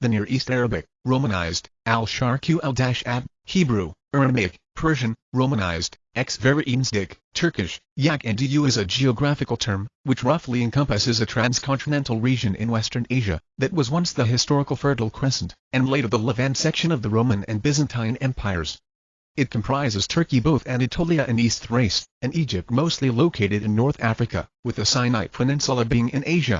the Near East Arabic, Romanized, Al-Sharqī al-Ab, Hebrew, Aramaic, Persian, Romanized, ex-Vereinsdik, Turkish, Yak and Du is a geographical term, which roughly encompasses a transcontinental region in Western Asia, that was once the historical Fertile Crescent, and later the Levant section of the Roman and Byzantine empires. It comprises Turkey both Anatolia and East Thrace, and Egypt mostly located in North Africa, with the Sinai Peninsula being in Asia.